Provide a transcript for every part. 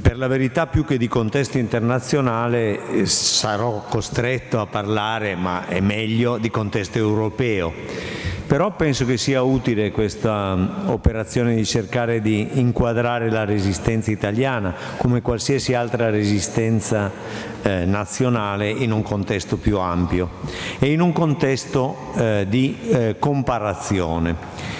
per la verità più che di contesto internazionale eh, sarò costretto a parlare, ma è meglio, di contesto europeo. Però penso che sia utile questa mm, operazione di cercare di inquadrare la resistenza italiana come qualsiasi altra resistenza eh, nazionale in un contesto più ampio e in un contesto eh, di eh, comparazione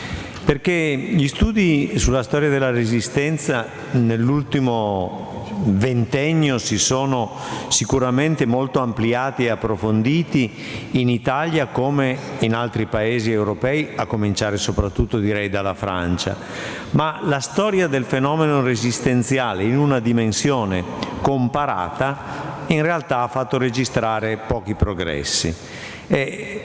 perché gli studi sulla storia della resistenza nell'ultimo ventennio si sono sicuramente molto ampliati e approfonditi in Italia come in altri paesi europei, a cominciare soprattutto direi dalla Francia. Ma la storia del fenomeno resistenziale in una dimensione comparata in realtà ha fatto registrare pochi progressi. E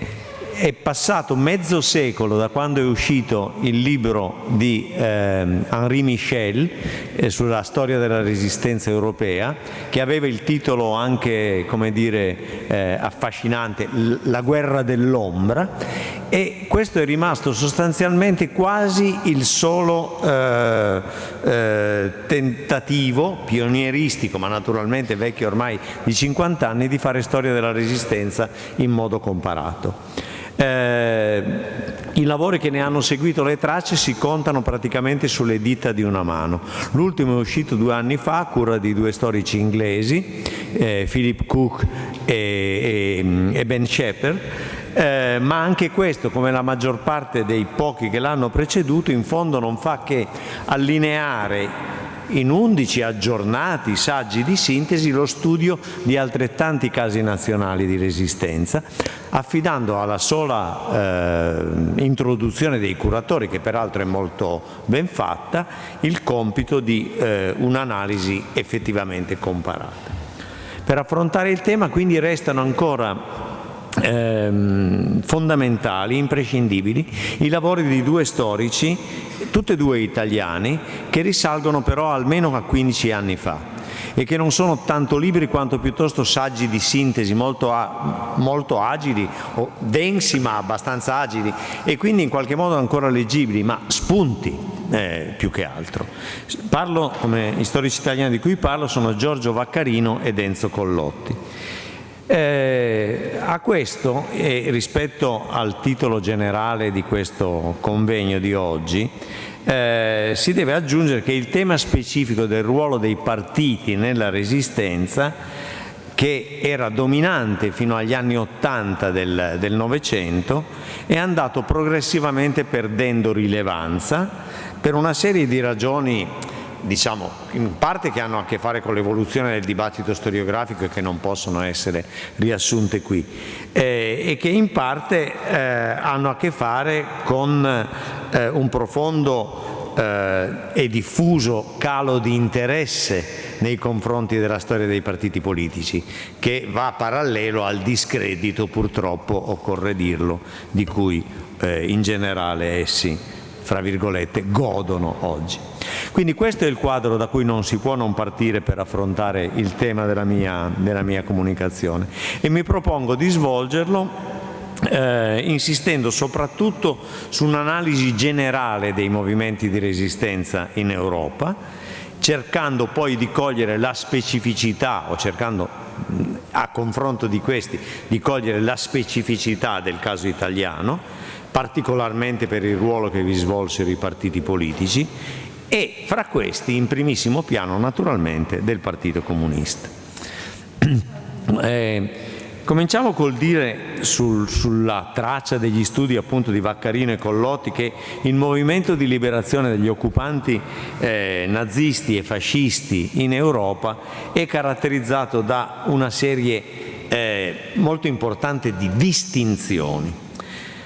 è passato mezzo secolo da quando è uscito il libro di eh, Henri Michel eh, sulla storia della resistenza europea, che aveva il titolo anche, come dire, eh, affascinante, La guerra dell'ombra, e questo è rimasto sostanzialmente quasi il solo eh, eh, tentativo pionieristico, ma naturalmente vecchio ormai di 50 anni, di fare storia della resistenza in modo comparato. Eh, I lavori che ne hanno seguito le tracce si contano praticamente sulle dita di una mano. L'ultimo è uscito due anni fa a cura di due storici inglesi, eh, Philip Cook e, e, e Ben Shepard, eh, ma anche questo, come la maggior parte dei pochi che l'hanno preceduto, in fondo non fa che allineare in 11 aggiornati saggi di sintesi lo studio di altrettanti casi nazionali di resistenza, affidando alla sola eh, introduzione dei curatori, che peraltro è molto ben fatta, il compito di eh, un'analisi effettivamente comparata. Per affrontare il tema quindi restano ancora ehm, fondamentali, imprescindibili, i lavori di due storici, tutti e due italiani, che risalgono però almeno a 15 anni fa e che non sono tanto libri quanto piuttosto saggi di sintesi molto, molto agili, o densi ma abbastanza agili e quindi in qualche modo ancora leggibili, ma spunti eh, più che altro. Parlo, come gli storici italiani di cui parlo, sono Giorgio Vaccarino ed Enzo Collotti. Eh, a questo, e rispetto al titolo generale di questo convegno di oggi, eh, si deve aggiungere che il tema specifico del ruolo dei partiti nella resistenza, che era dominante fino agli anni Ottanta del Novecento, è andato progressivamente perdendo rilevanza per una serie di ragioni diciamo, in parte che hanno a che fare con l'evoluzione del dibattito storiografico e che non possono essere riassunte qui, eh, e che in parte eh, hanno a che fare con eh, un profondo eh, e diffuso calo di interesse nei confronti della storia dei partiti politici, che va parallelo al discredito, purtroppo, occorre dirlo, di cui eh, in generale essi, fra virgolette, godono oggi. Quindi questo è il quadro da cui non si può non partire per affrontare il tema della mia, della mia comunicazione e mi propongo di svolgerlo eh, insistendo soprattutto su un'analisi generale dei movimenti di resistenza in Europa, cercando poi di cogliere la specificità o cercando a confronto di questi di cogliere la specificità del caso italiano, particolarmente per il ruolo che vi svolsero i partiti politici e fra questi in primissimo piano naturalmente del Partito Comunista. Eh, cominciamo col dire sul, sulla traccia degli studi appunto di Vaccarino e Collotti che il movimento di liberazione degli occupanti eh, nazisti e fascisti in Europa è caratterizzato da una serie eh, molto importante di distinzioni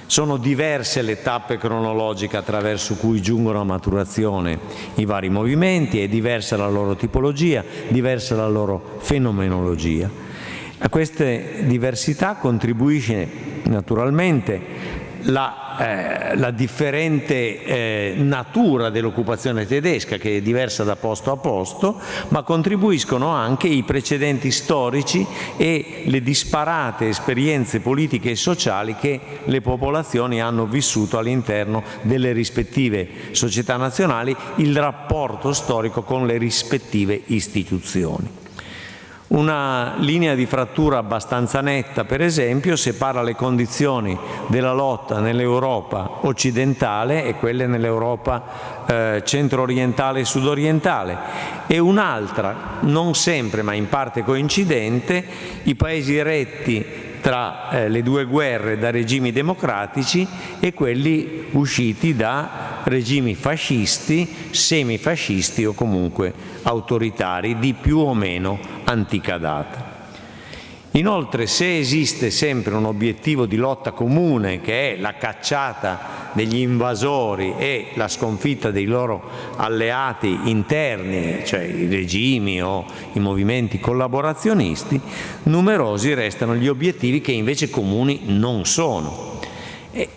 sono diverse le tappe cronologiche attraverso cui giungono a maturazione i vari movimenti, è diversa la loro tipologia, diversa la loro fenomenologia. A queste diversità contribuisce naturalmente la la, eh, la differente eh, natura dell'occupazione tedesca che è diversa da posto a posto, ma contribuiscono anche i precedenti storici e le disparate esperienze politiche e sociali che le popolazioni hanno vissuto all'interno delle rispettive società nazionali, il rapporto storico con le rispettive istituzioni. Una linea di frattura abbastanza netta, per esempio, separa le condizioni della lotta nell'Europa occidentale e quelle nell'Europa eh, centro-orientale e sud-orientale. E un'altra, non sempre ma in parte coincidente, i paesi retti tra eh, le due guerre da regimi democratici e quelli usciti da regimi fascisti, semifascisti o comunque autoritari di più o meno antica data. Inoltre, se esiste sempre un obiettivo di lotta comune, che è la cacciata degli invasori e la sconfitta dei loro alleati interni, cioè i regimi o i movimenti collaborazionisti, numerosi restano gli obiettivi che invece comuni non sono.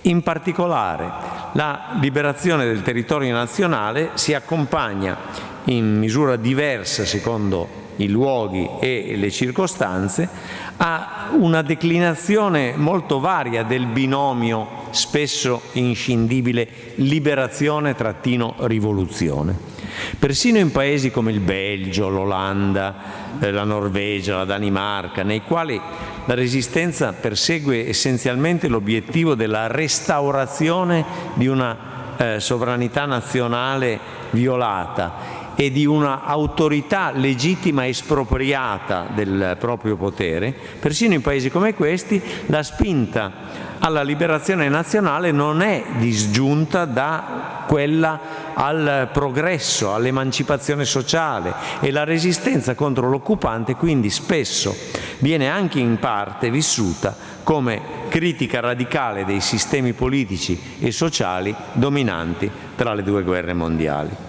In particolare, la liberazione del territorio nazionale si accompagna in misura diversa secondo i luoghi e le circostanze, a una declinazione molto varia del binomio spesso inscindibile liberazione-rivoluzione. Persino in paesi come il Belgio, l'Olanda, eh, la Norvegia, la Danimarca, nei quali la resistenza persegue essenzialmente l'obiettivo della restaurazione di una eh, sovranità nazionale violata e di una autorità legittima espropriata del proprio potere, persino in paesi come questi la spinta alla liberazione nazionale non è disgiunta da quella al progresso, all'emancipazione sociale e la resistenza contro l'occupante quindi spesso viene anche in parte vissuta come critica radicale dei sistemi politici e sociali dominanti tra le due guerre mondiali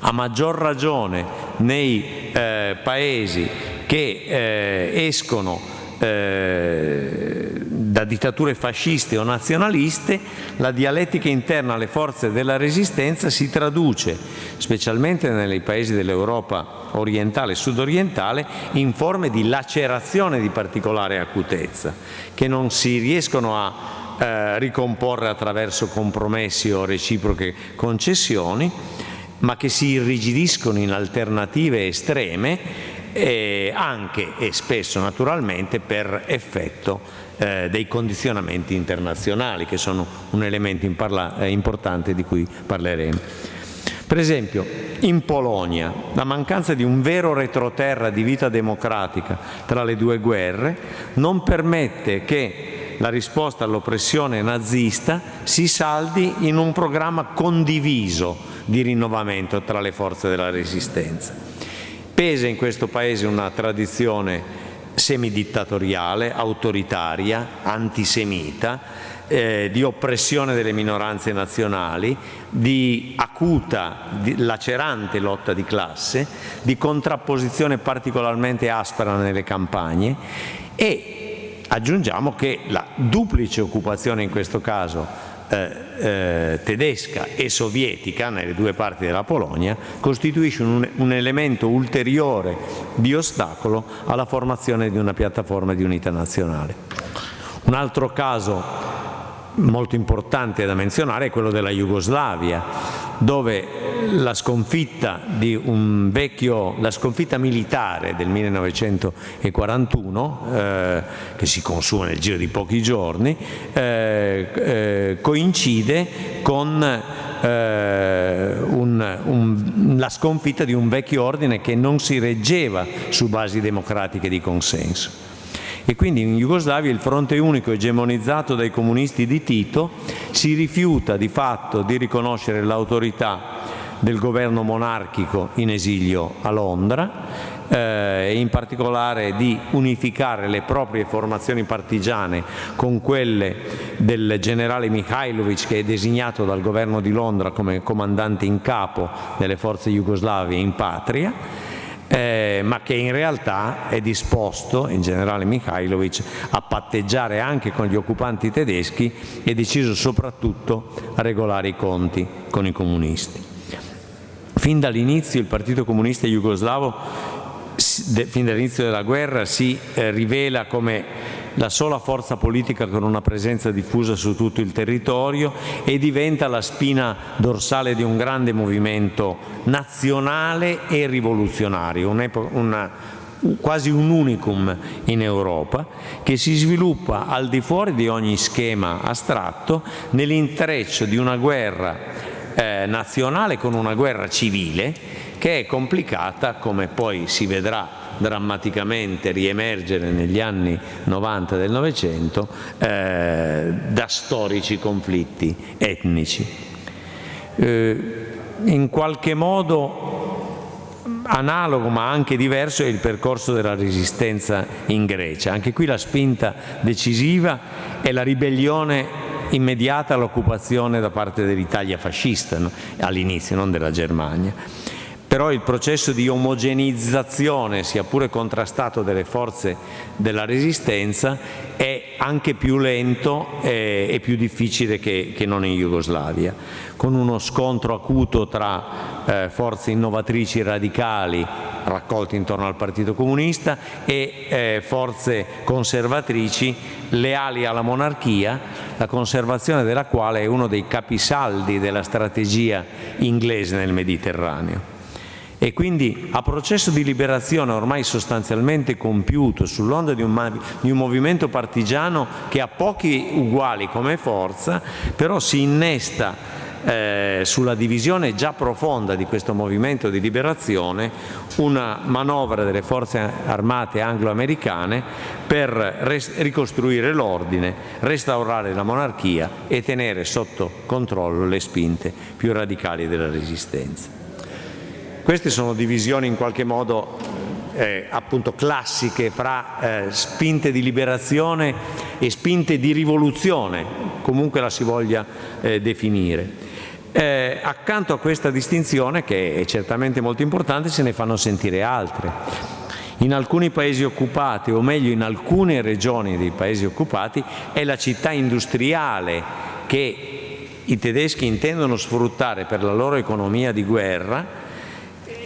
a maggior ragione nei eh, paesi che eh, escono eh, da dittature fasciste o nazionaliste, la dialettica interna alle forze della resistenza si traduce, specialmente nei paesi dell'Europa orientale e sudorientale, in forme di lacerazione di particolare acutezza, che non si riescono a eh, ricomporre attraverso compromessi o reciproche concessioni, ma che si irrigidiscono in alternative estreme eh, anche e spesso naturalmente per effetto eh, dei condizionamenti internazionali che sono un elemento eh, importante di cui parleremo. Per esempio, in Polonia la mancanza di un vero retroterra di vita democratica tra le due guerre non permette che la risposta all'oppressione nazista si saldi in un programma condiviso di rinnovamento tra le forze della resistenza. Pesa in questo Paese una tradizione semidittatoriale, autoritaria, antisemita, eh, di oppressione delle minoranze nazionali, di acuta, di lacerante lotta di classe, di contrapposizione particolarmente aspra nelle campagne e aggiungiamo che la duplice occupazione in questo caso eh, eh, tedesca e sovietica nelle due parti della Polonia costituisce un, un elemento ulteriore di ostacolo alla formazione di una piattaforma di unità nazionale. Un altro caso molto importante da menzionare è quello della Jugoslavia, dove la sconfitta, vecchio, la sconfitta militare del 1941, eh, che si consuma nel giro di pochi giorni, eh, eh, coincide con eh, un, un, la sconfitta di un vecchio ordine che non si reggeva su basi democratiche di consenso e quindi in Jugoslavia il fronte unico egemonizzato dai comunisti di Tito si rifiuta di fatto di riconoscere l'autorità del governo monarchico in esilio a Londra eh, e in particolare di unificare le proprie formazioni partigiane con quelle del generale Mikhailovic che è designato dal governo di Londra come comandante in capo delle forze jugoslave in patria eh, ma che in realtà è disposto, in generale Mikhailovic, a patteggiare anche con gli occupanti tedeschi e deciso soprattutto a regolare i conti con i comunisti. Fin dall'inizio il Partito Comunista Jugoslavo, fin dall'inizio della guerra, si eh, rivela come la sola forza politica con una presenza diffusa su tutto il territorio e diventa la spina dorsale di un grande movimento nazionale e rivoluzionario, una, quasi un unicum in Europa, che si sviluppa al di fuori di ogni schema astratto nell'intreccio di una guerra eh, nazionale con una guerra civile che è complicata, come poi si vedrà drammaticamente riemergere negli anni 90 del Novecento eh, da storici conflitti etnici. Eh, in qualche modo analogo ma anche diverso è il percorso della resistenza in Grecia. Anche qui la spinta decisiva è la ribellione immediata all'occupazione da parte dell'Italia fascista, no? all'inizio, non della Germania però il processo di omogenizzazione, sia pure contrastato delle forze della resistenza, è anche più lento e, più difficile che, che, non in Jugoslavia, con uno scontro acuto tra eh, forze innovatrici radicali raccolte intorno al Partito Comunista e eh, forze conservatrici leali alla monarchia, la conservazione della quale è uno dei capisaldi della strategia inglese nel Mediterraneo e quindi a processo di liberazione ormai sostanzialmente compiuto sull'onda di, di, un movimento partigiano che ha pochi uguali come forza, però si innesta eh, sulla divisione già profonda di questo movimento di liberazione una manovra delle forze armate anglo-americane per ricostruire l'ordine, restaurare la monarchia e tenere sotto controllo le spinte più radicali della resistenza. Queste sono divisioni in qualche modo eh, appunto classiche fra eh, spinte di liberazione e spinte di rivoluzione, comunque la si voglia eh, definire. Eh, accanto a questa distinzione, che è certamente molto importante, se ne fanno sentire altre. In alcuni paesi occupati, o meglio in alcune regioni dei paesi occupati, è la città industriale che i tedeschi intendono sfruttare per la loro economia di guerra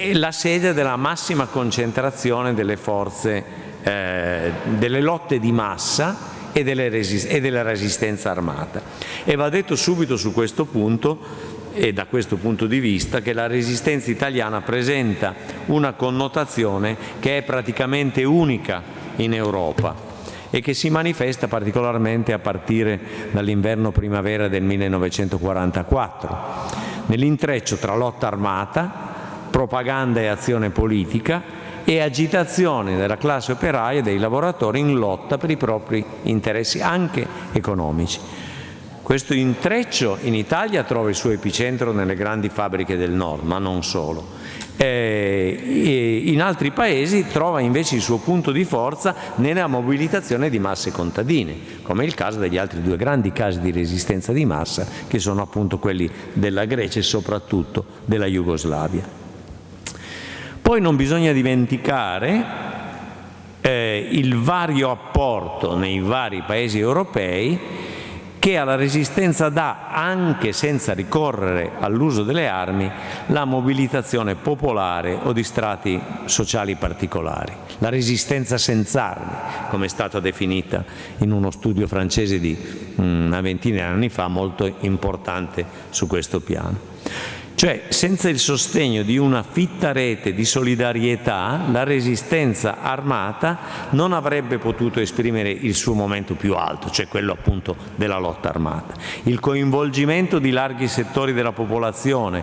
è la sede della massima concentrazione delle forze, eh, delle lotte di massa e, e della resistenza armata. E va detto subito su questo punto e da questo punto di vista che la resistenza italiana presenta una connotazione che è praticamente unica in Europa e che si manifesta particolarmente a partire dall'inverno-primavera del 1944, nell'intreccio tra lotta armata, propaganda e azione politica e agitazione della classe operaia e dei lavoratori in lotta per i propri interessi, anche economici. Questo intreccio in Italia trova il suo epicentro nelle grandi fabbriche del nord, ma non solo. Eh, in altri paesi trova invece il suo punto di forza nella mobilitazione di masse contadine, come il caso degli altri due grandi casi di resistenza di massa, che sono appunto quelli della Grecia e soprattutto della Jugoslavia. Poi non bisogna dimenticare eh, il vario apporto nei vari paesi europei che alla resistenza dà, anche senza ricorrere all'uso delle armi, la mobilitazione popolare o di strati sociali particolari. La resistenza senza armi, come è stata definita in uno studio francese di mm, una ventina di anni fa, molto importante su questo piano. Cioè, senza il sostegno di una fitta rete di solidarietà, la resistenza armata non avrebbe potuto esprimere il suo momento più alto, cioè quello appunto della lotta armata. Il coinvolgimento di larghi settori della popolazione,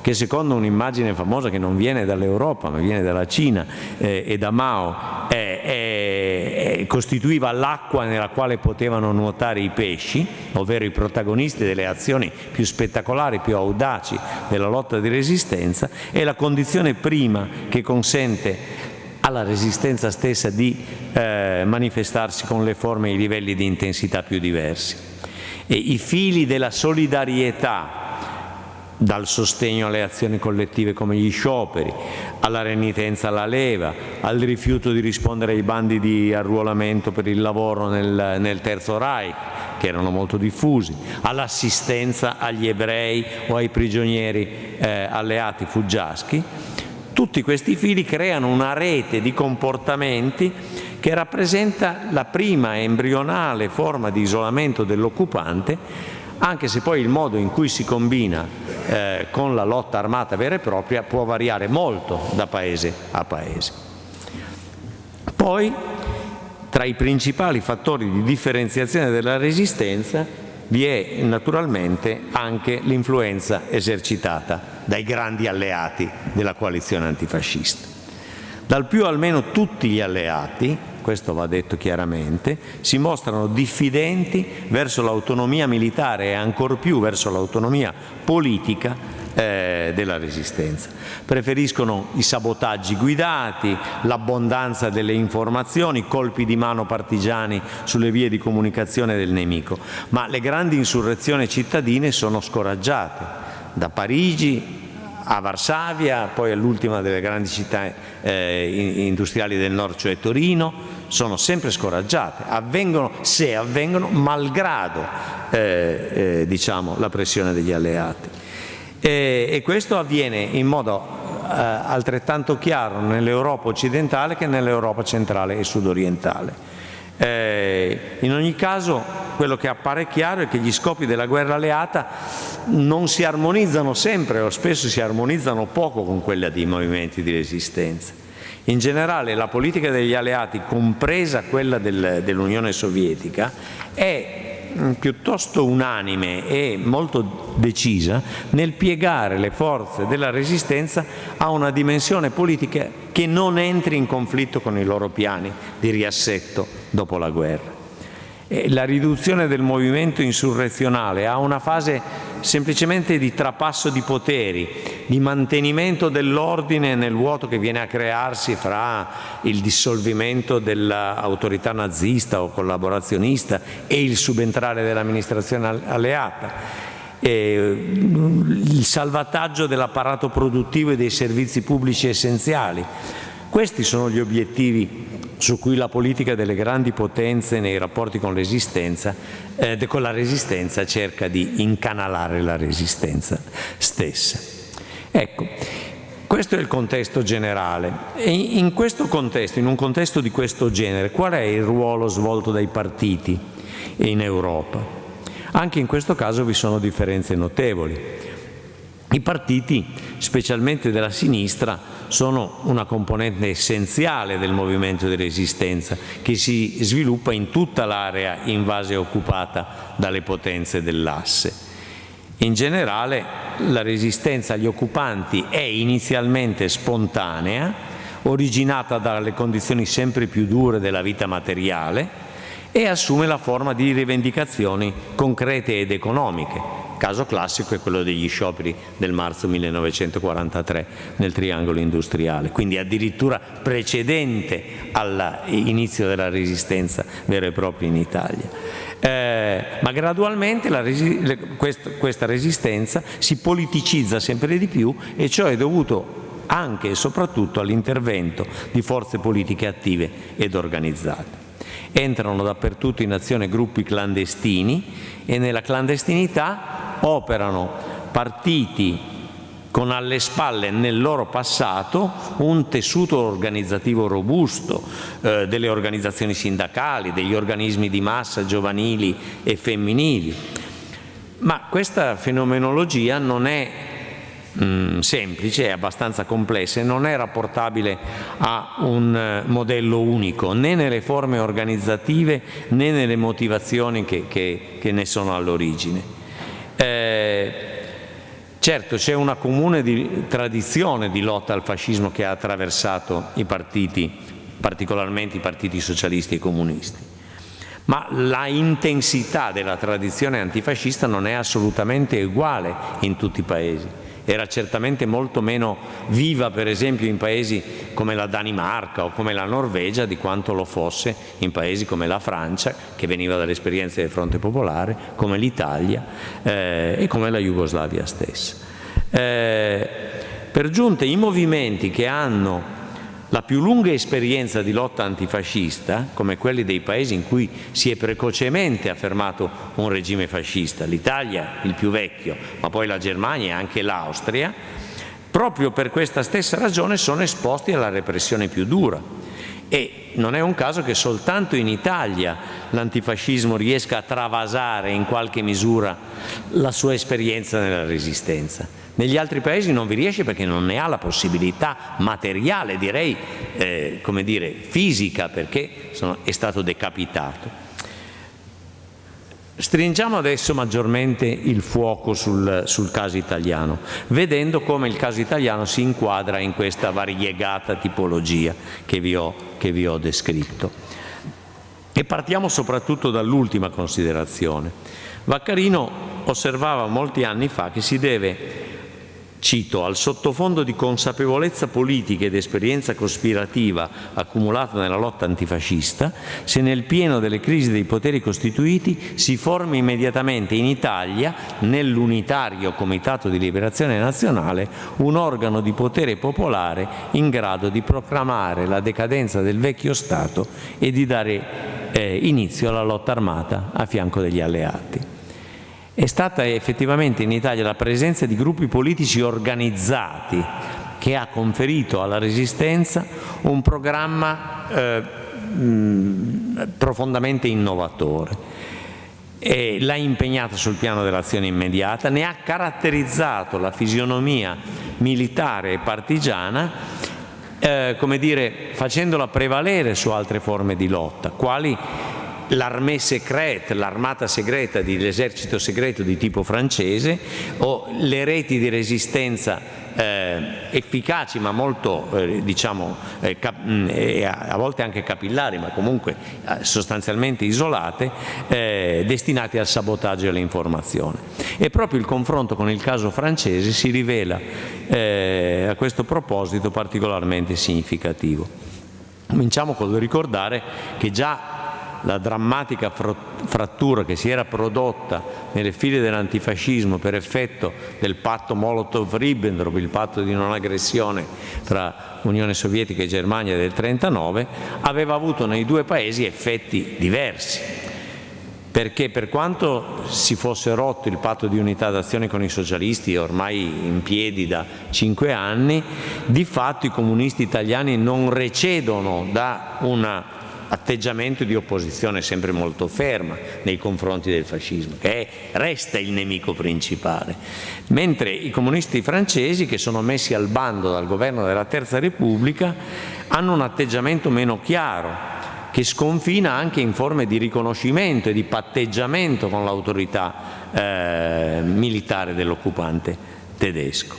che secondo un'immagine famosa che non viene dall'Europa ma viene dalla Cina eh, e da Mao, è, è, costituiva l'acqua nella quale potevano nuotare i pesci, ovvero i protagonisti delle azioni più spettacolari, più audaci della lotta di resistenza, è la condizione prima che consente alla resistenza stessa di eh, manifestarsi con le forme e i livelli di intensità più diversi. E i fili della solidarietà dal sostegno alle azioni collettive come gli scioperi, alla renitenza alla leva, al rifiuto di rispondere ai bandi di arruolamento per il lavoro nel, nel Terzo Reich, che erano molto diffusi, all'assistenza agli ebrei o ai prigionieri eh, alleati fuggiaschi, tutti questi fili creano una rete di comportamenti che rappresenta la prima embrionale forma di isolamento dell'occupante anche se poi il modo in cui si combina eh, con la lotta armata vera e propria può variare molto da paese a paese. Poi, tra i principali fattori di differenziazione della resistenza, vi è naturalmente anche l'influenza esercitata dai grandi alleati della coalizione antifascista. Dal più almeno tutti gli alleati, questo va detto chiaramente, si mostrano diffidenti verso l'autonomia militare e ancor più verso l'autonomia politica eh, della resistenza. Preferiscono i sabotaggi guidati, l'abbondanza delle informazioni, colpi di mano partigiani sulle vie di comunicazione del nemico, ma le grandi insurrezioni cittadine sono scoraggiate. Da Parigi a Varsavia, poi all'ultima delle grandi città eh, industriali del nord, cioè Torino, sono sempre scoraggiate, avvengono, se avvengono, malgrado eh, eh, diciamo, la pressione degli alleati. E, e questo avviene in modo eh, altrettanto chiaro nell'Europa occidentale che nell'Europa centrale e sudorientale. Eh, in ogni caso quello che appare chiaro è che gli scopi della guerra alleata non si armonizzano sempre o spesso si armonizzano poco con quelli dei movimenti di resistenza. In generale la politica degli alleati, compresa quella del, dell'Unione Sovietica, è mm, piuttosto unanime e molto decisa nel piegare le forze della resistenza a una dimensione politica che non entri in conflitto con i loro piani di riassetto dopo la guerra. E la riduzione del movimento insurrezionale ha una fase semplicemente di trapasso di poteri, di mantenimento dell'ordine nel vuoto che viene a crearsi fra il dissolvimento dell'autorità nazista o collaborazionista e il subentrare dell'amministrazione alleata. E il salvataggio dell'apparato produttivo e dei servizi pubblici essenziali. Questi sono gli obiettivi su cui la politica delle grandi potenze nei rapporti con, eh, con la resistenza cerca di incanalare la resistenza stessa. Ecco, questo è il contesto generale. E in questo contesto, in un contesto di questo genere, qual è il ruolo svolto dai partiti in Europa? Anche in questo caso vi sono differenze notevoli. I partiti, specialmente della sinistra, sono una componente essenziale del movimento di resistenza che si sviluppa in tutta l'area invasa e occupata dalle potenze dell'asse. In generale la resistenza agli occupanti è inizialmente spontanea, originata dalle condizioni sempre più dure della vita materiale e assume la forma di rivendicazioni concrete ed economiche, caso classico è quello degli scioperi del marzo 1943 nel triangolo industriale, quindi addirittura precedente all'inizio della resistenza vera e propria in Italia. Eh, ma gradualmente resi quest questa resistenza si politicizza sempre di più e ciò è dovuto anche e soprattutto all'intervento di forze politiche attive ed organizzate. Entrano dappertutto in azione gruppi clandestini e nella clandestinità operano partiti con alle spalle nel loro passato un tessuto organizzativo robusto eh, delle organizzazioni sindacali, degli organismi di massa giovanili e femminili. Ma questa fenomenologia non è mh, mm, semplice, è abbastanza complessa e non è rapportabile a un eh, modello unico, né nelle forme organizzative né nelle motivazioni che, che, che ne sono all'origine. Eh, certo c'è una comune di, tradizione di lotta al fascismo che ha attraversato i partiti, particolarmente i partiti socialisti e comunisti, ma la intensità della tradizione antifascista non è assolutamente uguale in tutti i paesi era certamente molto meno viva per esempio in paesi come la Danimarca o come la Norvegia di quanto lo fosse in paesi come la Francia che veniva dall'esperienza del fronte popolare, come l'Italia eh, e come la Jugoslavia stessa. Eh, per giunta i movimenti che hanno la più lunga esperienza di lotta antifascista, come quelli dei paesi in cui si è precocemente affermato un regime fascista, l'Italia il più vecchio, ma poi la Germania e anche l'Austria, proprio per questa stessa ragione sono esposti alla repressione più dura. E non è un caso che soltanto in Italia l'antifascismo riesca a travasare in qualche misura la sua esperienza nella resistenza. Negli altri paesi non vi riesce perché non ne ha la possibilità materiale, direi, eh, come dire, fisica, perché sono, è stato decapitato. Stringiamo adesso maggiormente il fuoco sul, sul, caso italiano, vedendo come il caso italiano si inquadra in questa variegata tipologia che vi ho, che vi ho descritto. E partiamo soprattutto dall'ultima considerazione. Vaccarino osservava molti anni fa che si deve Cito, al sottofondo di consapevolezza politica ed esperienza cospirativa accumulata nella lotta antifascista, se nel pieno delle crisi dei poteri costituiti si forma immediatamente in Italia, nell'unitario Comitato di Liberazione Nazionale, un organo di potere popolare in grado di proclamare la decadenza del vecchio Stato e di dare eh, inizio alla lotta armata a fianco degli alleati. È stata effettivamente in Italia la presenza di gruppi politici organizzati che ha conferito alla Resistenza un programma eh, mh, profondamente innovatore. L'ha impegnata sul piano dell'azione immediata, ne ha caratterizzato la fisionomia militare e partigiana eh, come dire, facendola prevalere su altre forme di lotta, quali l'armée secrète, l'armata segreta dell'esercito segreto di tipo francese o le reti di resistenza eh, efficaci ma molto eh, diciamo eh, mm, a volte anche capillari ma comunque eh, sostanzialmente isolate eh, destinate al sabotaggio e all'informazione. E proprio il confronto con il caso francese si rivela eh, a questo proposito particolarmente significativo. Cominciamo col ricordare che già la drammatica frattura che si era prodotta nelle file dell'antifascismo per effetto del patto Molotov-Ribbentrop, il patto di non aggressione tra Unione Sovietica e Germania del 1939, aveva avuto nei due paesi effetti diversi. Perché per quanto si fosse rotto il patto di unità d'azione con i socialisti ormai in piedi da cinque anni, di fatto i comunisti italiani non recedono da una atteggiamento di opposizione sempre molto ferma nei confronti del fascismo, che resta il nemico principale, mentre i comunisti francesi, che sono messi al bando dal governo della Terza Repubblica, hanno un atteggiamento meno chiaro, che sconfina anche in forme di riconoscimento e di patteggiamento con l'autorità eh, militare dell'occupante tedesco.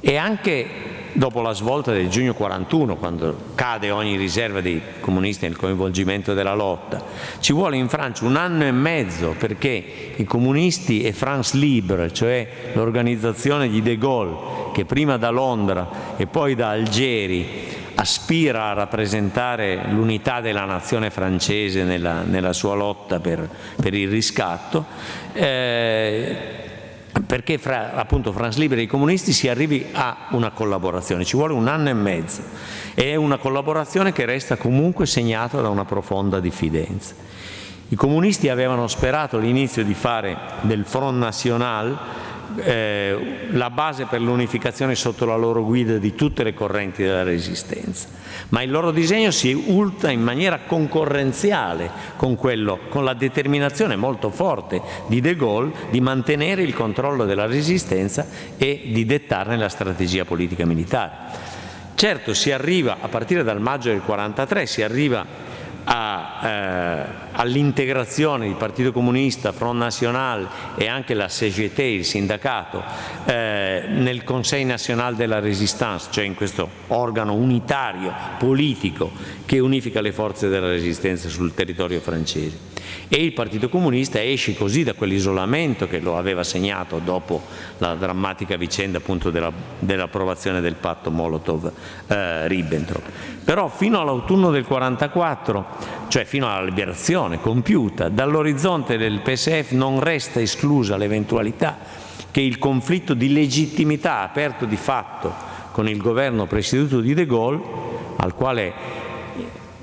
E anche dopo la svolta del giugno 41, quando cade ogni riserva dei comunisti nel coinvolgimento della lotta. Ci vuole in Francia un anno e mezzo perché i comunisti e France Libre, cioè l'organizzazione di De Gaulle, che prima da Londra e poi da Algeri aspira a rappresentare l'unità della nazione francese nella, nella sua lotta per, per il riscatto, eh, perché fra appunto France Libera e i comunisti si arrivi a una collaborazione, ci vuole un anno e mezzo e è una collaborazione che resta comunque segnata da una profonda diffidenza. I comunisti avevano sperato all'inizio di fare del Front National eh, la base per l'unificazione sotto la loro guida di tutte le correnti della resistenza, ma il loro disegno si ulta in maniera concorrenziale con, quello, con la determinazione molto forte di De Gaulle di mantenere il controllo della resistenza e di dettarne la strategia politica militare. Certo si arriva, a partire dal maggio del 1943, si arriva eh, all'integrazione di Partito Comunista, Front National e anche la CGT, il sindacato, eh, nel Conseil National de la Résistance, cioè in questo organo unitario politico che unifica le forze della resistenza sul territorio francese. E il Partito Comunista esce così da quell'isolamento che lo aveva segnato dopo la drammatica vicenda dell'approvazione del patto Molotov-Ribbentrop. Però fino all'autunno del 44, cioè fino alla liberazione compiuta, dall'orizzonte del PSF non resta esclusa l'eventualità che il conflitto di legittimità aperto di fatto con il governo presieduto di De Gaulle, al quale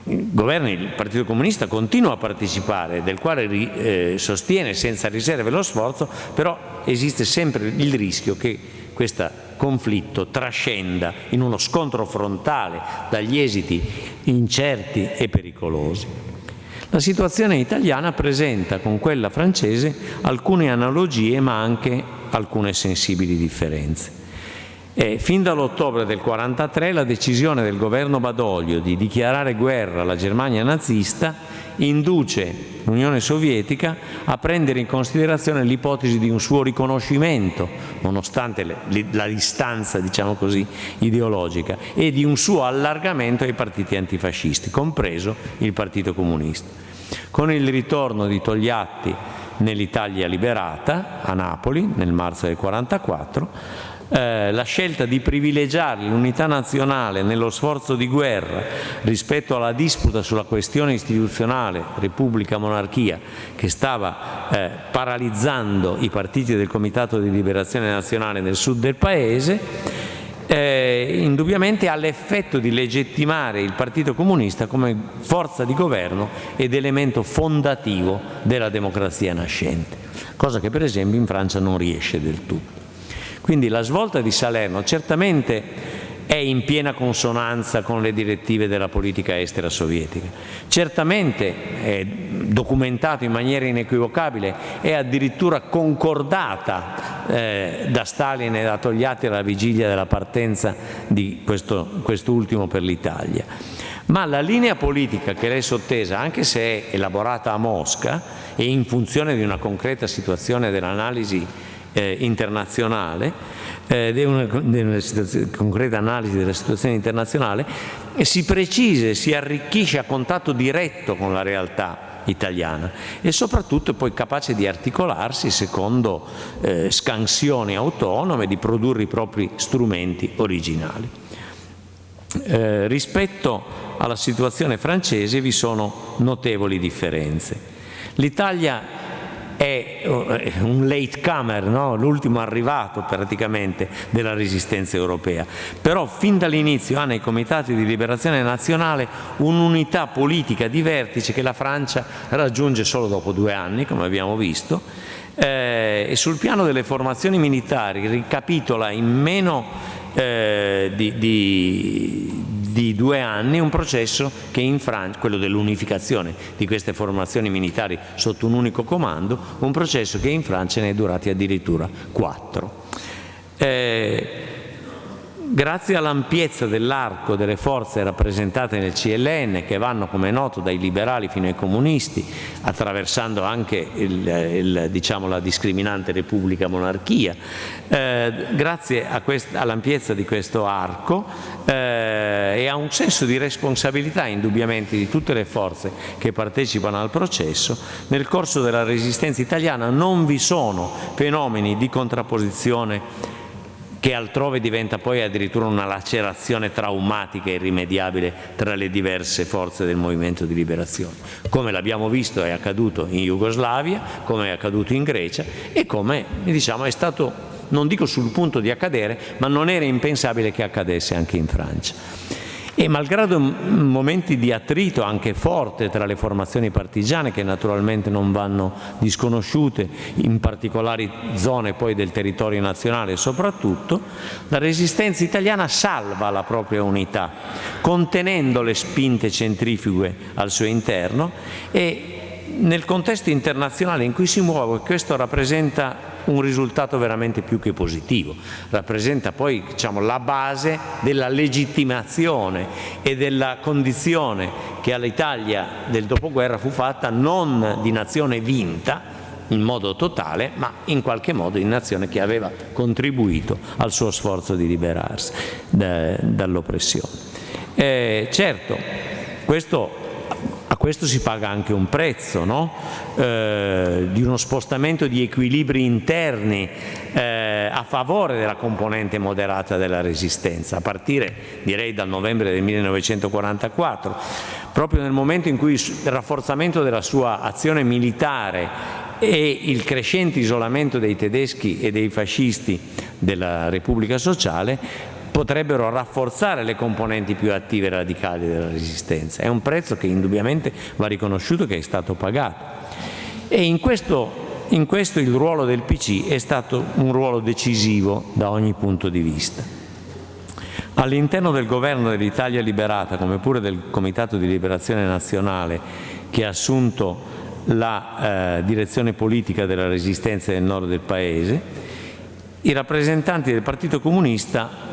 il governo il Partito Comunista continua a partecipare, del quale eh, sostiene senza riserve lo sforzo, però esiste sempre il rischio che questo conflitto trascenda in uno scontro frontale dagli esiti incerti e pericolosi. La situazione italiana presenta con quella francese alcune analogie ma anche alcune sensibili differenze. E fin dall'ottobre del 1943 la decisione del governo Badoglio di dichiarare guerra alla Germania nazista induce l'Unione Sovietica a prendere in considerazione l'ipotesi di un suo riconoscimento, nonostante la distanza diciamo così, ideologica, e di un suo allargamento ai partiti antifascisti, compreso il Partito Comunista. Con il ritorno di Togliatti nell'Italia liberata, a Napoli, nel marzo del 1944, eh, la scelta di privilegiare l'unità nazionale nello sforzo di guerra rispetto alla disputa sulla questione istituzionale Repubblica-Monarchia che stava eh, paralizzando i partiti del Comitato di Liberazione Nazionale nel sud del Paese, eh, indubbiamente ha l'effetto di legittimare il Partito Comunista come forza di governo ed elemento fondativo della democrazia nascente, cosa che per esempio in Francia non riesce del tutto. Quindi la svolta di Salerno certamente è in piena consonanza con le direttive della politica estera sovietica. Certamente è documentato in maniera inequivocabile e addirittura concordata eh, da Stalin e da Togliatti alla vigilia della partenza di questo, quest'ultimo per l'Italia. Ma la linea politica che lei sottesa, anche se è elaborata a Mosca e in funzione di una concreta situazione dell'analisi eh, internazionale, eh, di una, di una concreta analisi della situazione internazionale, si precisa e si arricchisce a contatto diretto con la realtà italiana e soprattutto è poi capace di articolarsi secondo eh, scansioni autonome, di produrre i propri strumenti originali. Eh, rispetto alla situazione francese vi sono notevoli differenze. L'Italia è eh, un latecomer, no? l'ultimo arrivato praticamente della resistenza europea, però fin dall'inizio ha nei comitati di liberazione nazionale un'unità politica di vertice che la Francia raggiunge solo dopo due anni, come abbiamo visto, eh, e sul piano delle formazioni militari ricapitola in meno eh, di, di, di due anni un processo che in Francia, quello dell'unificazione di queste formazioni militari sotto un unico comando, un processo che in Francia ne è durati addirittura quattro. Eh, Grazie all'ampiezza dell'arco delle forze rappresentate nel CLN, che vanno, come è noto, dai liberali fino ai comunisti, attraversando anche il, il, diciamo, la discriminante Repubblica-Monarchia, eh, grazie all'ampiezza di questo arco eh, e a un senso di responsabilità indubbiamente di tutte le forze che partecipano al processo, nel corso della resistenza italiana non vi sono fenomeni di contrapposizione che altrove diventa poi addirittura una lacerazione traumatica e irrimediabile tra le diverse forze del movimento di liberazione, come l'abbiamo visto è accaduto in Jugoslavia, come è accaduto in Grecia e come diciamo, è stato, non dico sul punto di accadere, ma non era impensabile che accadesse anche in Francia. E malgrado momenti di attrito anche forte tra le formazioni partigiane, che naturalmente non vanno disconosciute in particolari zone poi del territorio nazionale soprattutto, la resistenza italiana salva la propria unità, contenendo le spinte centrifughe al suo interno e nel contesto internazionale in cui si muove questo rappresenta un risultato veramente più che positivo, rappresenta poi diciamo, la base della legittimazione e della condizione che all'Italia del dopoguerra fu fatta non di nazione vinta in modo totale, ma in qualche modo di nazione che aveva contribuito al suo sforzo di liberarsi da, dall'oppressione. Eh, certo, questo questo si paga anche un prezzo, no? eh, di uno spostamento di equilibri interni eh, a favore della componente moderata della resistenza, a partire direi dal novembre del 1944, proprio nel momento in cui il rafforzamento della sua azione militare e il crescente isolamento dei tedeschi e dei fascisti della Repubblica Sociale potrebbero rafforzare le componenti più attive e radicali della resistenza. È un prezzo che indubbiamente va riconosciuto che è stato pagato. E in questo, in questo il ruolo del PC è stato un ruolo decisivo da ogni punto di vista. All'interno del governo dell'Italia liberata, come pure del Comitato di Liberazione Nazionale, che ha assunto la eh, direzione politica della resistenza del nord del Paese, i rappresentanti del Partito Comunista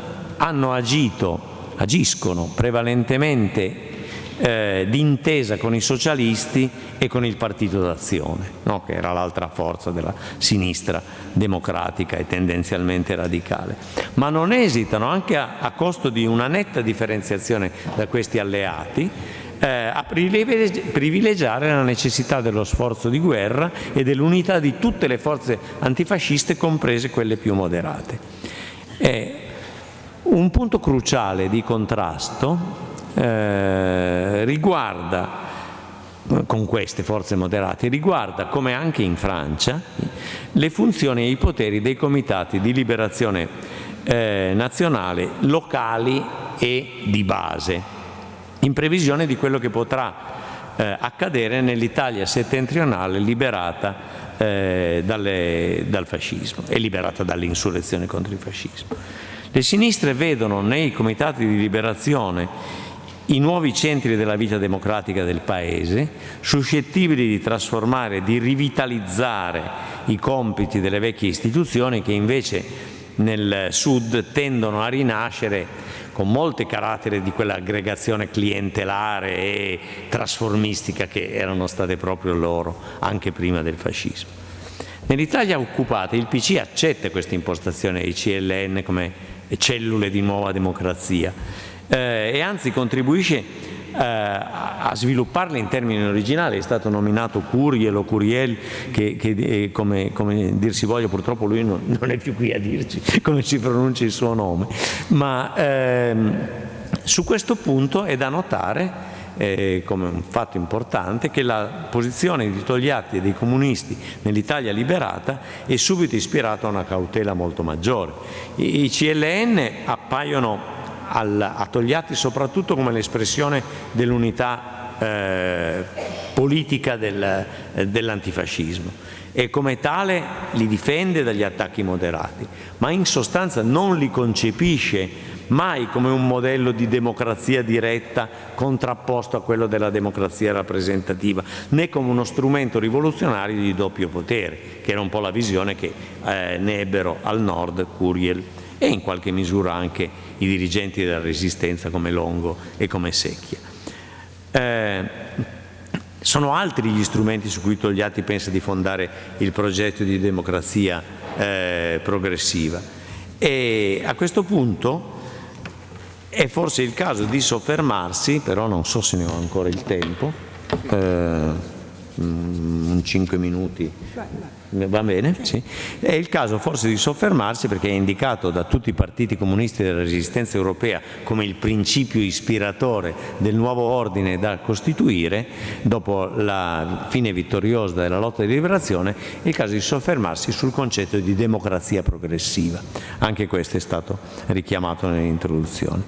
hanno agito, agiscono prevalentemente eh, d'intesa con i socialisti e con il Partito d'Azione, no? che era l'altra forza della sinistra democratica e tendenzialmente radicale. Ma non esitano, anche a, a costo di una netta differenziazione da questi alleati, eh, a privilegiare la necessità dello sforzo di guerra e dell'unità di tutte le forze antifasciste, comprese quelle più moderate. Eh, un punto cruciale di contrasto eh, riguarda con queste forze moderate, riguarda, come anche in Francia, le funzioni e i poteri dei comitati di liberazione eh, nazionale locali e di base in previsione di quello che potrà eh, accadere nell'Italia settentrionale liberata eh, dalle, dal fascismo e liberata dall'insurrezione contro il fascismo. Le sinistre vedono nei comitati di liberazione i nuovi centri della vita democratica del Paese, suscettibili di trasformare, di rivitalizzare i compiti delle vecchie istituzioni che invece nel Sud tendono a rinascere con molte carattere di quell'aggregazione clientelare e trasformistica che erano state proprio loro anche prima del fascismo. Nell'Italia occupata il PC accetta questa impostazione dei CLN come cellule di nuova democrazia. Eh, e anzi contribuisce eh, a svilupparle in termini originali, è stato nominato Curiel o Curiel, che, che eh, come, come, dir si voglia, purtroppo lui non, non, è più qui a dirci come si pronuncia il suo nome, ma ehm, su questo punto è da notare eh, come un fatto importante che la posizione di Togliatti e dei comunisti nell'Italia liberata è subito ispirata a una cautela molto maggiore. I, i CLN appaiono al, a Togliatti soprattutto come l'espressione dell'unità eh, politica del, eh, dell'antifascismo e come tale li difende dagli attacchi moderati, ma in sostanza non li concepisce mai come un modello di democrazia diretta contrapposto a quello della democrazia rappresentativa, né come uno strumento rivoluzionario di doppio potere, che era un po' la visione che eh, ne ebbero al nord Curiel e in qualche misura anche i dirigenti della resistenza come Longo e come Secchia. Eh, sono altri gli strumenti su cui Togliatti pensa di fondare il progetto di democrazia eh, progressiva e a questo punto è forse il caso di soffermarsi, però non so se ne ho ancora il tempo, eh, un 5 minuti. Va bene? Sì. È il caso forse di soffermarsi perché è indicato da tutti i partiti comunisti della resistenza europea come il principio ispiratore del nuovo ordine da costituire dopo la fine vittoriosa della lotta di liberazione, è il caso di soffermarsi sul concetto di democrazia progressiva. Anche questo è stato richiamato nell'introduzione.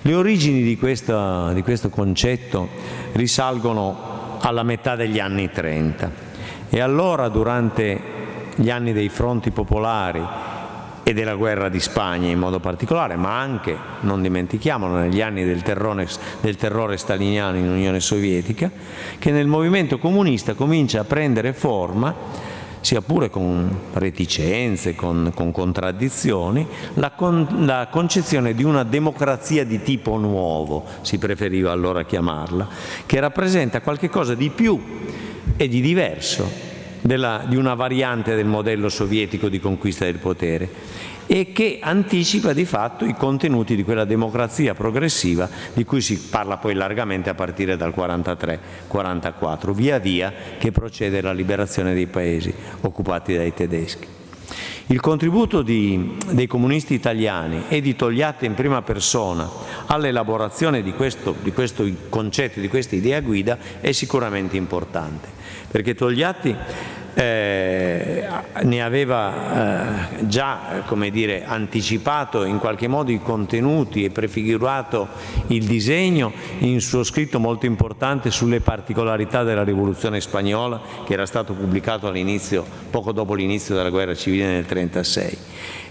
Le origini di, questa, di questo concetto risalgono alla metà degli anni 30 e allora durante gli anni dei fronti popolari e della guerra di Spagna in modo particolare, ma anche, non dimentichiamolo, negli anni del terrore, del terrore staliniano in Unione Sovietica, che nel movimento comunista comincia a prendere forma sia pure con reticenze, con, con contraddizioni, la, con, la, concezione di una democrazia di tipo nuovo, si preferiva allora chiamarla, che rappresenta qualcosa di più e di diverso della, di una variante del modello sovietico di conquista del potere e che anticipa di fatto i contenuti di quella democrazia progressiva di cui si parla poi largamente a partire dal 43-44, via via che procede la liberazione dei paesi occupati dai tedeschi. Il contributo di, dei comunisti italiani e di Togliatti in prima persona all'elaborazione di di questo concetto, di questa idea guida è sicuramente importante, perché Togliatti eh, ne aveva eh, già dire, anticipato in qualche modo i contenuti e prefigurato il disegno in suo scritto molto importante sulle particolarità della rivoluzione spagnola che era stato pubblicato poco dopo l'inizio della guerra civile nel 1936.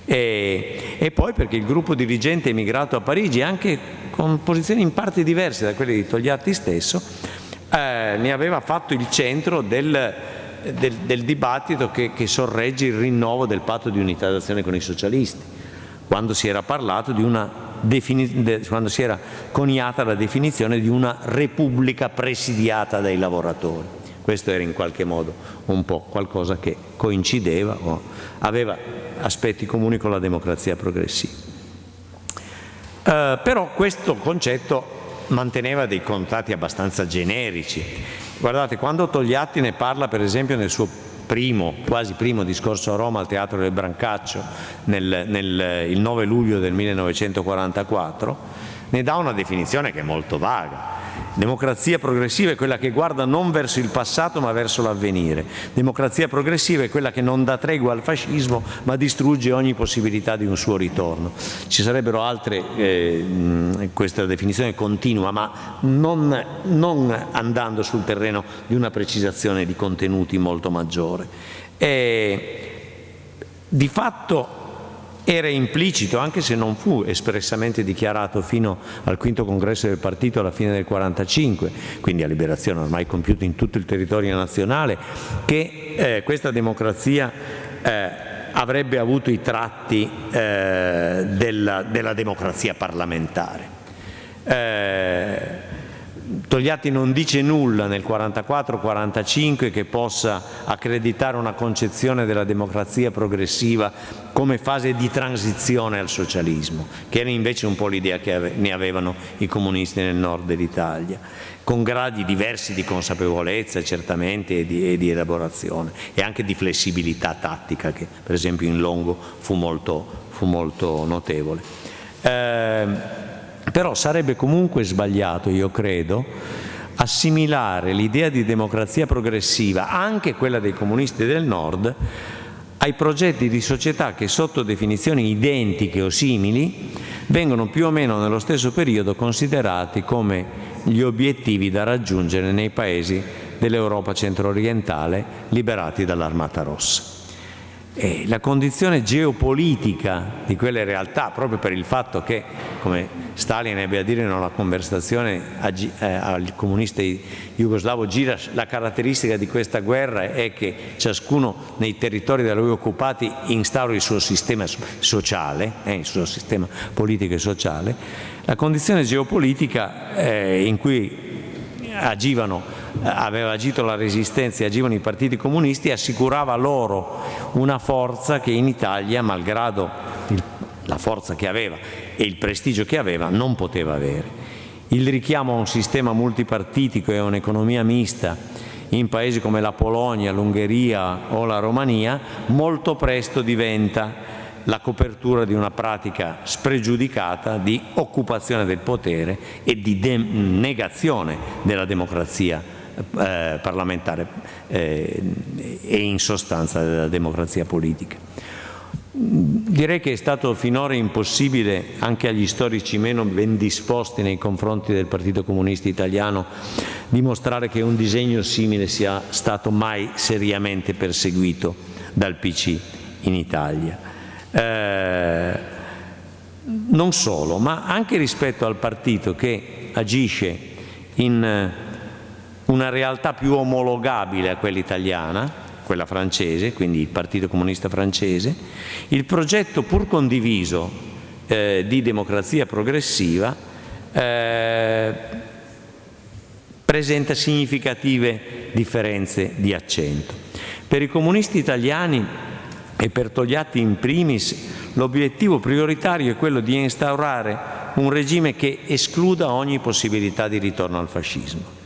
E, e, poi perché il gruppo dirigente emigrato a Parigi, anche con posizioni in parte diverse da quelle di Togliatti stesso, eh, ne aveva fatto il centro del, del, del dibattito che, che, sorregge il rinnovo del patto di unità d'azione con i socialisti, quando si era parlato di una quando si era coniata la definizione di una repubblica presidiata dai lavoratori. Questo era in qualche modo un po' qualcosa che coincideva o aveva aspetti comuni con la democrazia progressiva. Eh, però questo concetto manteneva dei contatti abbastanza generici. Guardate, quando Togliatti ne parla per esempio nel suo primo, quasi primo discorso a Roma al Teatro del Brancaccio nel, nel, il 9 luglio del 1944, ne dà una definizione che è molto vaga Democrazia progressiva è quella che guarda non verso il passato ma verso l'avvenire. Democrazia progressiva è quella che non dà tregua al fascismo ma distrugge ogni possibilità di un suo ritorno. Ci sarebbero altre, eh, questa definizione continua, ma non, non andando sul terreno di una precisazione di contenuti molto maggiore. E, di fatto era implicito, anche se non fu espressamente dichiarato fino al quinto congresso del partito alla fine del 45, quindi a liberazione ormai compiuta in tutto il territorio nazionale, che eh, questa democrazia eh, avrebbe avuto i tratti eh, della, della, democrazia parlamentare. Togliatti non dice nulla nel 44-45 che possa accreditare una concezione della democrazia progressiva come fase di transizione al socialismo, che era invece un po' l'idea che ne avevano i comunisti nel nord dell'Italia, con gradi diversi di consapevolezza certamente e di, e di, elaborazione e anche di flessibilità tattica che per esempio in Longo fu molto, fu molto notevole. Eh, però sarebbe comunque sbagliato, io credo, assimilare l'idea di democrazia progressiva, anche quella dei comunisti del Nord, ai progetti di società che sotto definizioni identiche o simili vengono più o meno nello stesso periodo considerati come gli obiettivi da raggiungere nei paesi dell'Europa centro-orientale liberati dall'Armata Rossa. E la condizione geopolitica di quelle realtà, proprio per il fatto che, come Stalin ebbe a dire in una conversazione eh, al comunista jugoslavo Giras, la caratteristica di questa guerra è che ciascuno nei territori da lui occupati instaura il suo sistema sociale, eh, il suo sistema politico e sociale, la condizione geopolitica eh, in cui agivano, eh, aveva agito la resistenza e agivano i partiti comunisti, assicurava loro una forza che in Italia, malgrado il, la forza che aveva e il prestigio che aveva, non poteva avere. Il richiamo a un sistema multipartitico e a un'economia mista in paesi come la Polonia, l'Ungheria o la Romania molto presto diventa la copertura di una pratica spregiudicata di occupazione del potere e di negazione della democrazia eh, parlamentare eh, e in sostanza della democrazia politica. Direi che è stato finora impossibile anche agli storici meno ben disposti nei confronti del Partito Comunista Italiano dimostrare che un disegno simile sia stato mai seriamente perseguito dal PC in Italia. Eh, non solo, ma anche rispetto al partito che agisce in eh, una realtà più omologabile a quella italiana, quella francese, quindi il Partito Comunista francese, il progetto pur condiviso eh, di democrazia progressiva eh, presenta significative differenze di accento. Per i comunisti italiani e per Togliatti in primis l'obiettivo prioritario è quello di instaurare un regime che escluda ogni possibilità di ritorno al fascismo.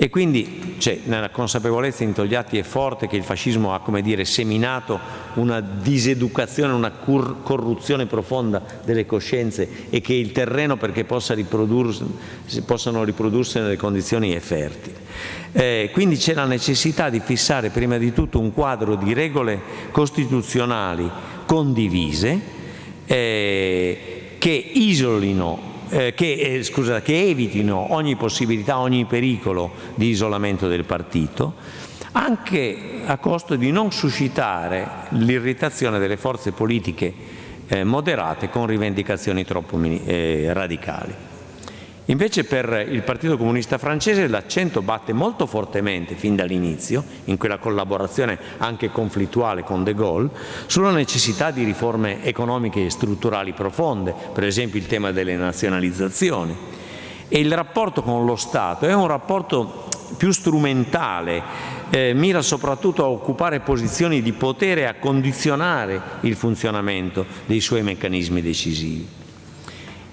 E quindi cioè, nella consapevolezza in Togliatti è forte che il fascismo ha come dire, seminato una diseducazione, una corruzione profonda delle coscienze e che il terreno perché possa riprodursi, possano riprodursi nelle condizioni è fertile. Eh, quindi c'è la necessità di fissare prima di tutto un quadro di regole costituzionali condivise eh, che isolino eh, che, eh, scusa, che evitino ogni possibilità, ogni pericolo di isolamento del partito, anche a costo di non suscitare l'irritazione delle forze politiche eh, moderate con rivendicazioni troppo eh, radicali. Invece per il Partito Comunista francese l'accento batte molto fortemente fin dall'inizio, in quella collaborazione anche conflittuale con De Gaulle, sulla necessità di riforme economiche e strutturali profonde, per esempio il tema delle nazionalizzazioni. E il rapporto con lo Stato è un rapporto più strumentale, eh, mira soprattutto a occupare posizioni di potere e a condizionare il funzionamento dei suoi meccanismi decisivi.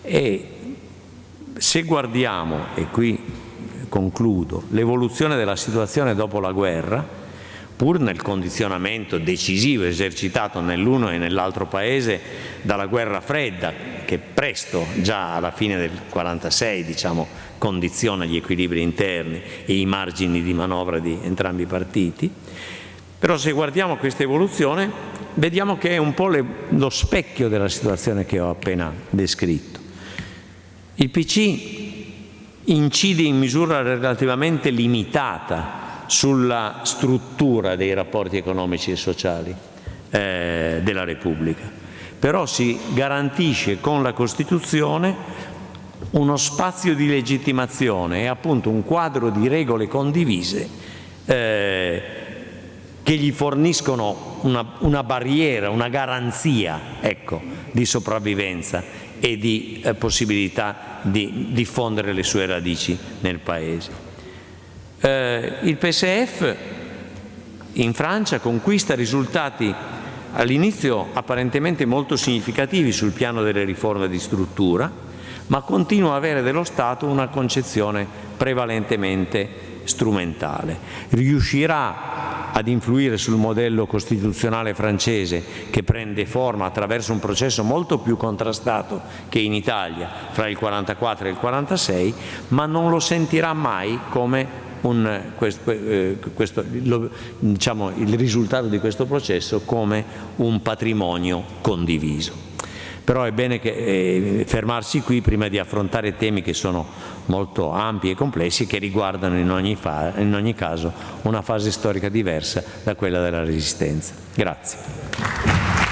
E se guardiamo, e qui concludo, l'evoluzione della situazione dopo la guerra, pur nel condizionamento decisivo esercitato nell'uno e nell'altro paese dalla guerra fredda, che presto, già alla fine del 1946, diciamo, condiziona gli equilibri interni e i margini di manovra di entrambi i partiti, però se guardiamo questa evoluzione vediamo che è un po' le, lo specchio della situazione che ho appena descritto. Il PC incide in misura relativamente limitata sulla struttura dei rapporti economici e sociali eh, della Repubblica, però si garantisce con la Costituzione uno spazio di legittimazione e appunto un quadro di regole condivise eh, che gli forniscono una, una, barriera, una garanzia ecco, di sopravvivenza e di eh, possibilità di diffondere le sue radici nel Paese. Eh, il PSF in Francia conquista risultati all'inizio apparentemente molto significativi sul piano delle riforme di struttura, ma continua a avere dello Stato una concezione prevalentemente strumentale. Riuscirà ad influire sul modello costituzionale francese che prende forma attraverso un processo molto più contrastato che in Italia fra il 44 e il 46, ma non lo sentirà mai come un, questo, eh, questo, lo, diciamo, il risultato di questo processo come un patrimonio condiviso però è bene che, eh, fermarsi qui prima di affrontare temi che sono molto ampi e complessi e che riguardano in ogni, in ogni caso una fase storica diversa da quella della Resistenza. Grazie.